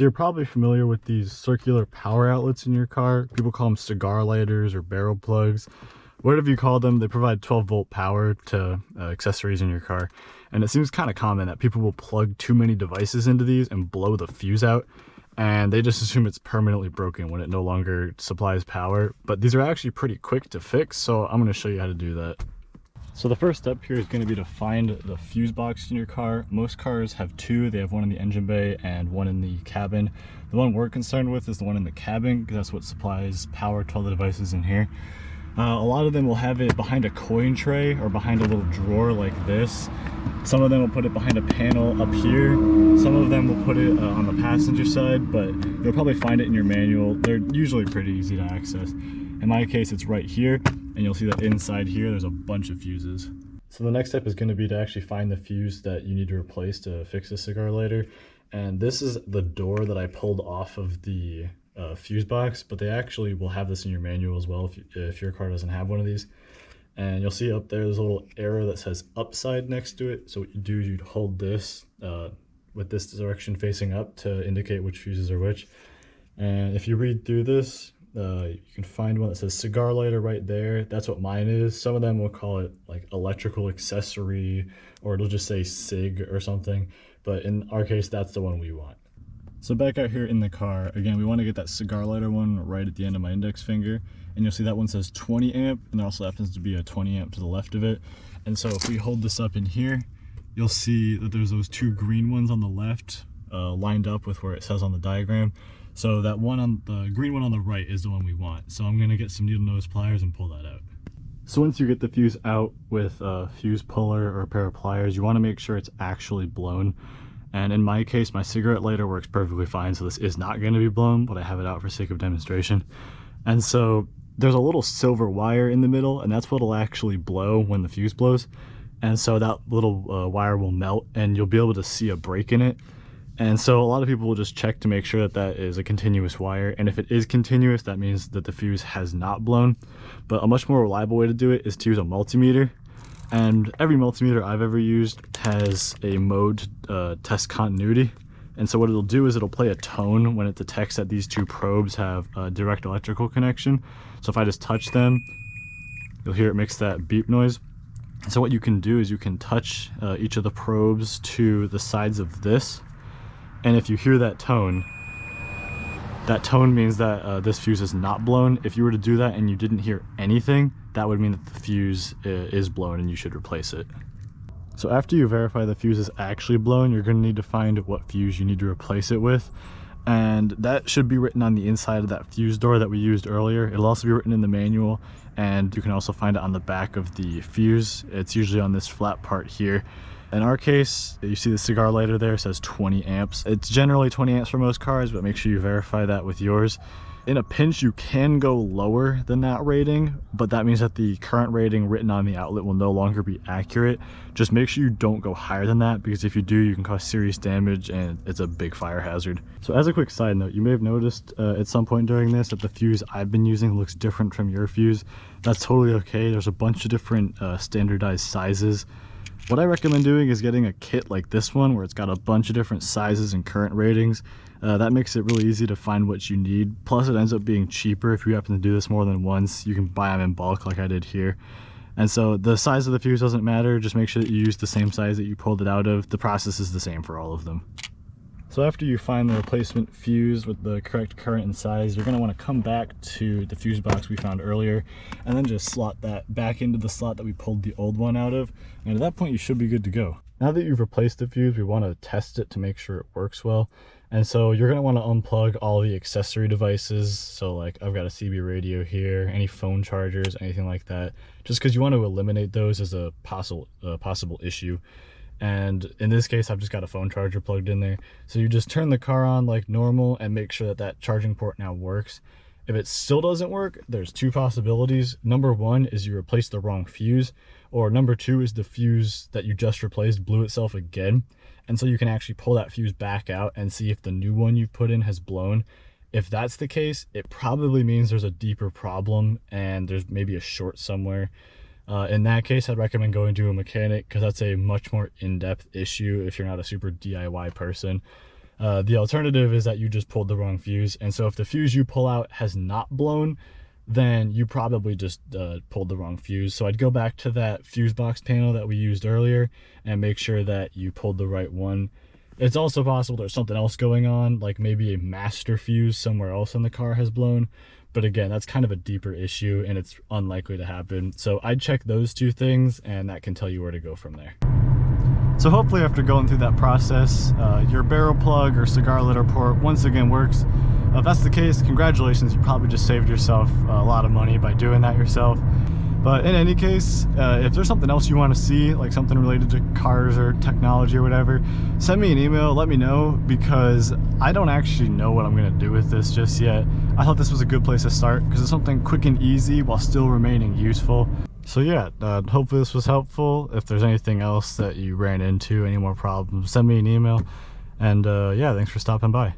So you're probably familiar with these circular power outlets in your car. People call them cigar lighters or barrel plugs. Whatever you call them, they provide 12 volt power to uh, accessories in your car. And it seems kind of common that people will plug too many devices into these and blow the fuse out. And they just assume it's permanently broken when it no longer supplies power. But these are actually pretty quick to fix, so I'm going to show you how to do that. So the first step here is going to be to find the fuse box in your car. Most cars have two. They have one in the engine bay and one in the cabin. The one we're concerned with is the one in the cabin because that's what supplies power to all the devices in here. Uh, a lot of them will have it behind a coin tray or behind a little drawer like this. Some of them will put it behind a panel up here. Some of them will put it uh, on the passenger side, but you'll probably find it in your manual. They're usually pretty easy to access. In my case, it's right here, and you'll see that inside here, there's a bunch of fuses. So the next step is going to be to actually find the fuse that you need to replace to fix the cigar lighter. And this is the door that I pulled off of the uh, fuse box, but they actually will have this in your manual as well if, you, if your car doesn't have one of these. And you'll see up there, there's a little arrow that says upside next to it. So what you do is you'd hold this uh, with this direction facing up to indicate which fuses are which. And if you read through this, uh, you can find one that says cigar lighter right there. That's what mine is. Some of them will call it like electrical accessory or it'll just say CIG or something. But in our case, that's the one we want. So back out here in the car, again, we want to get that cigar lighter one right at the end of my index finger. And you'll see that one says 20 amp and there also happens to be a 20 amp to the left of it. And so if we hold this up in here, you'll see that there's those two green ones on the left uh, lined up with where it says on the diagram. So that one on the green one on the right is the one we want. So I'm gonna get some needle nose pliers and pull that out. So once you get the fuse out with a fuse puller or a pair of pliers, you wanna make sure it's actually blown. And in my case, my cigarette lighter works perfectly fine. So this is not gonna be blown, but I have it out for sake of demonstration. And so there's a little silver wire in the middle and that's what'll actually blow when the fuse blows. And so that little uh, wire will melt and you'll be able to see a break in it. And so a lot of people will just check to make sure that that is a continuous wire. And if it is continuous, that means that the fuse has not blown. But a much more reliable way to do it is to use a multimeter. And every multimeter I've ever used has a mode uh, test continuity. And so what it'll do is it'll play a tone when it detects that these two probes have a direct electrical connection. So if I just touch them, you'll hear it makes that beep noise. So what you can do is you can touch uh, each of the probes to the sides of this and if you hear that tone, that tone means that uh, this fuse is not blown. If you were to do that and you didn't hear anything, that would mean that the fuse uh, is blown and you should replace it. So after you verify the fuse is actually blown, you're going to need to find what fuse you need to replace it with. And that should be written on the inside of that fuse door that we used earlier. It'll also be written in the manual and you can also find it on the back of the fuse. It's usually on this flat part here. In our case, you see the cigar lighter there says 20 amps. It's generally 20 amps for most cars, but make sure you verify that with yours. In a pinch, you can go lower than that rating, but that means that the current rating written on the outlet will no longer be accurate. Just make sure you don't go higher than that, because if you do, you can cause serious damage and it's a big fire hazard. So as a quick side note, you may have noticed uh, at some point during this that the fuse I've been using looks different from your fuse. That's totally okay. There's a bunch of different uh, standardized sizes what I recommend doing is getting a kit like this one where it's got a bunch of different sizes and current ratings. Uh, that makes it really easy to find what you need. Plus it ends up being cheaper if you happen to do this more than once. You can buy them in bulk like I did here. And so the size of the fuse doesn't matter. Just make sure that you use the same size that you pulled it out of. The process is the same for all of them. So after you find the replacement fuse with the correct current and size, you're going to want to come back to the fuse box we found earlier and then just slot that back into the slot that we pulled the old one out of. And at that point, you should be good to go. Now that you've replaced the fuse, we want to test it to make sure it works well. And so you're going to want to unplug all the accessory devices. So like I've got a CB radio here, any phone chargers, anything like that, just because you want to eliminate those as a possible, uh, possible issue and in this case I've just got a phone charger plugged in there. So you just turn the car on like normal and make sure that that charging port now works. If it still doesn't work there's two possibilities. Number one is you replace the wrong fuse or number two is the fuse that you just replaced blew itself again. And so you can actually pull that fuse back out and see if the new one you've put in has blown. If that's the case it probably means there's a deeper problem and there's maybe a short somewhere uh, in that case, I'd recommend going to a mechanic because that's a much more in-depth issue if you're not a super DIY person. Uh, the alternative is that you just pulled the wrong fuse. And so if the fuse you pull out has not blown, then you probably just uh, pulled the wrong fuse. So I'd go back to that fuse box panel that we used earlier and make sure that you pulled the right one. It's also possible there's something else going on, like maybe a master fuse somewhere else in the car has blown. But again, that's kind of a deeper issue and it's unlikely to happen. So I'd check those two things and that can tell you where to go from there. So hopefully after going through that process, uh, your barrel plug or cigar lighter port once again works. Uh, if that's the case, congratulations, you probably just saved yourself a lot of money by doing that yourself. But in any case, uh, if there's something else you want to see, like something related to cars or technology or whatever, send me an email, let me know, because I don't actually know what I'm going to do with this just yet. I thought this was a good place to start, because it's something quick and easy while still remaining useful. So yeah, uh, hopefully this was helpful. If there's anything else that you ran into, any more problems, send me an email. And uh, yeah, thanks for stopping by.